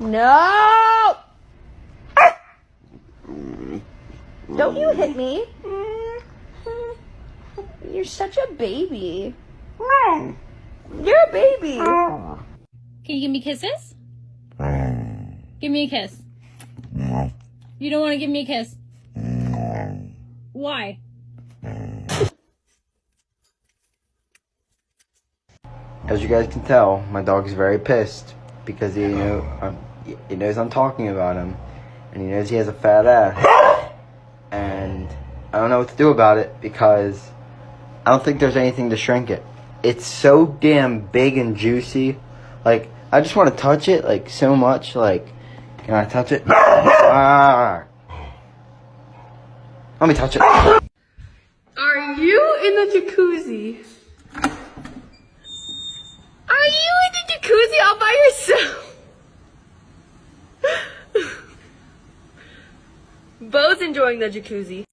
No! Don't you hit me. You're such a baby. You're a baby. Can you give me kisses? Give me a kiss. You don't want to give me a kiss? Why? As you guys can tell, my dog is very pissed because he know um, he knows I'm talking about him, and he knows he has a fat ass, and I don't know what to do about it because I don't think there's anything to shrink it. It's so damn big and juicy, like I just want to touch it like so much. Like, can I touch it? Ah. Let me touch it. Are you in the jacuzzi? Are you in the jacuzzi all by yourself? Bo's enjoying the jacuzzi.